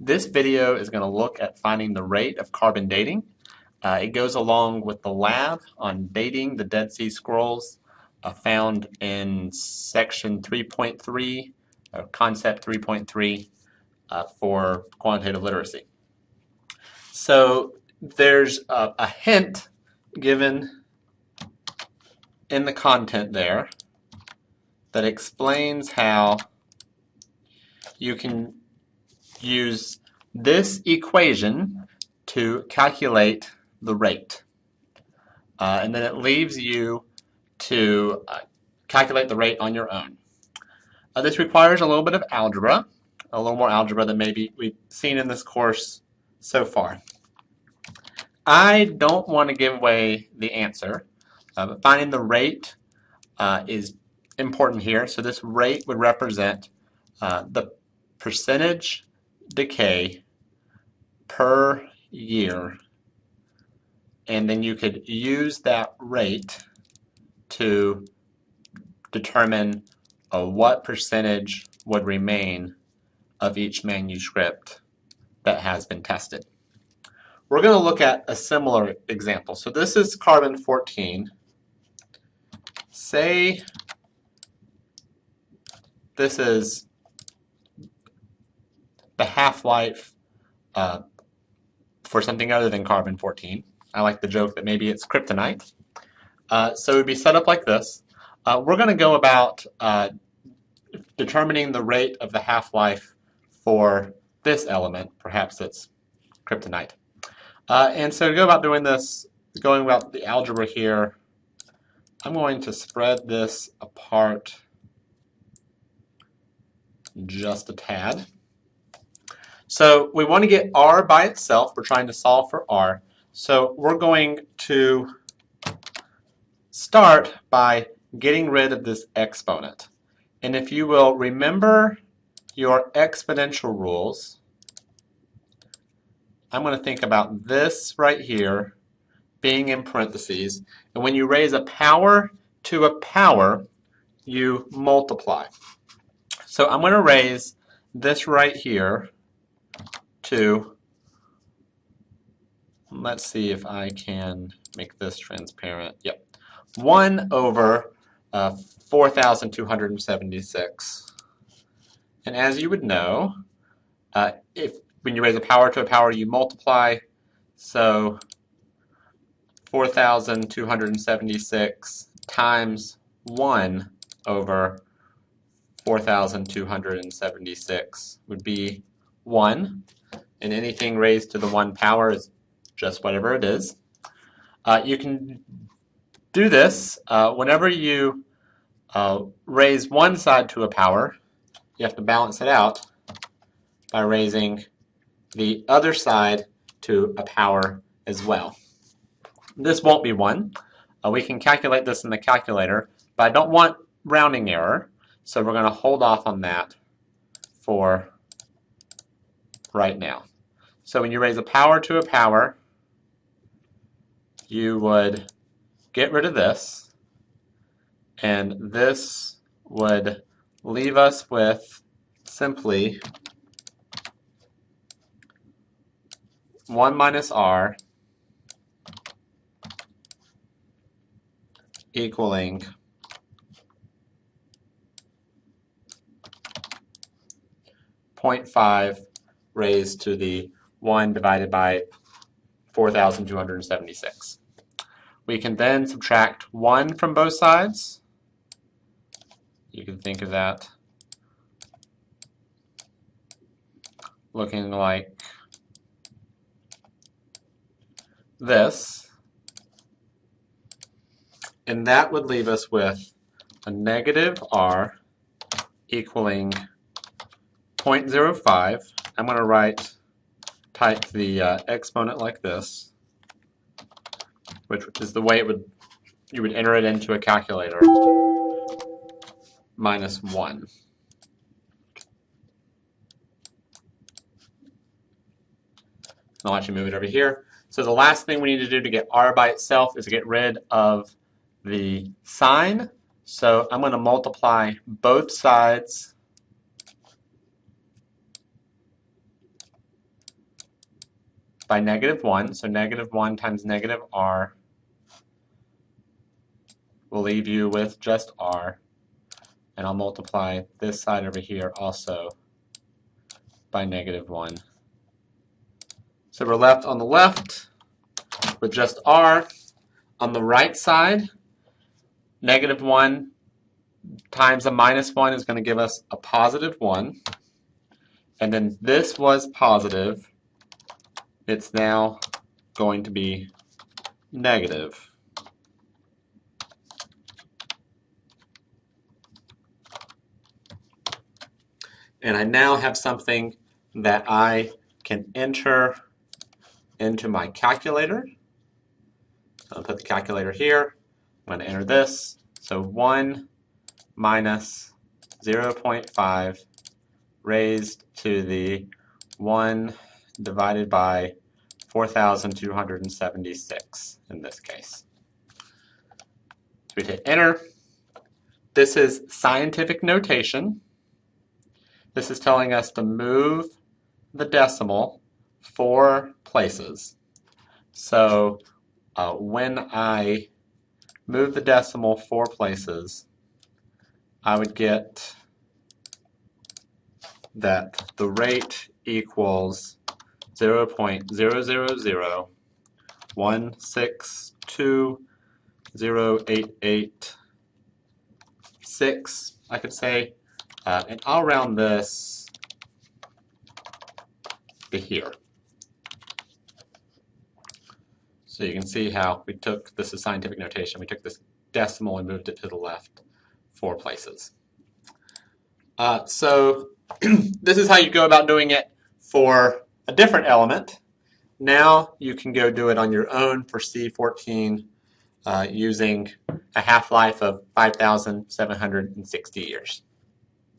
This video is going to look at finding the rate of carbon dating. Uh, it goes along with the lab on dating the Dead Sea Scrolls uh, found in section 3.3, or uh, concept 3.3 uh, for quantitative literacy. So there's a, a hint given in the content there that explains how you can use this equation to calculate the rate. Uh, and then it leaves you to uh, calculate the rate on your own. Uh, this requires a little bit of algebra, a little more algebra than maybe we've seen in this course so far. I don't want to give away the answer, uh, but finding the rate uh, is important here. So this rate would represent uh, the percentage decay per year and then you could use that rate to determine uh, what percentage would remain of each manuscript that has been tested. We're going to look at a similar example. So this is carbon 14. Say this is the half-life uh, for something other than carbon-14. I like the joke that maybe it's kryptonite. Uh, so it would be set up like this. Uh, we're going to go about uh, determining the rate of the half-life for this element. Perhaps it's kryptonite. Uh, and so to go about doing this, going about the algebra here, I'm going to spread this apart just a tad. So we want to get r by itself. We're trying to solve for r. So we're going to start by getting rid of this exponent. And if you will remember your exponential rules, I'm going to think about this right here being in parentheses. And when you raise a power to a power, you multiply. So I'm going to raise this right here to, let's see if I can make this transparent. Yep. 1 over uh, 4,276. And as you would know, uh, if when you raise a power to a power, you multiply. So 4,276 times 1 over 4,276 would be 1 and anything raised to the 1 power is just whatever it is. Uh, you can do this uh, whenever you uh, raise one side to a power, you have to balance it out by raising the other side to a power as well. This won't be 1. Uh, we can calculate this in the calculator, but I don't want rounding error, so we're going to hold off on that for right now. So when you raise a power to a power, you would get rid of this, and this would leave us with simply 1 minus r equaling Point five raised to the 1 divided by 4,276. We can then subtract 1 from both sides. You can think of that looking like this. And that would leave us with a negative r equaling 0.05. I'm going to write, type the uh, exponent like this, which is the way it would you would enter it into a calculator, minus 1. I'll actually move it over here. So the last thing we need to do to get r by itself is to get rid of the sign. So I'm going to multiply both sides by negative 1. So negative 1 times negative r will leave you with just r. And I'll multiply this side over here also by negative 1. So we're left on the left with just r. On the right side, negative 1 times a minus 1 is going to give us a positive 1. And then this was positive. It's now going to be negative. And I now have something that I can enter into my calculator. I'll put the calculator here. I'm going to enter this. So 1 minus 0.5 raised to the 1 divided by 4,276 in this case. So we hit enter. This is scientific notation. This is telling us to move the decimal four places. So uh, when I move the decimal four places, I would get that the rate equals 0 0.001620886, I could say. Uh, and I'll round this to here. So you can see how we took, this is scientific notation, we took this decimal and moved it to the left four places. Uh, so this is how you go about doing it for a different element. Now you can go do it on your own for C14 uh, using a half-life of 5,760 years.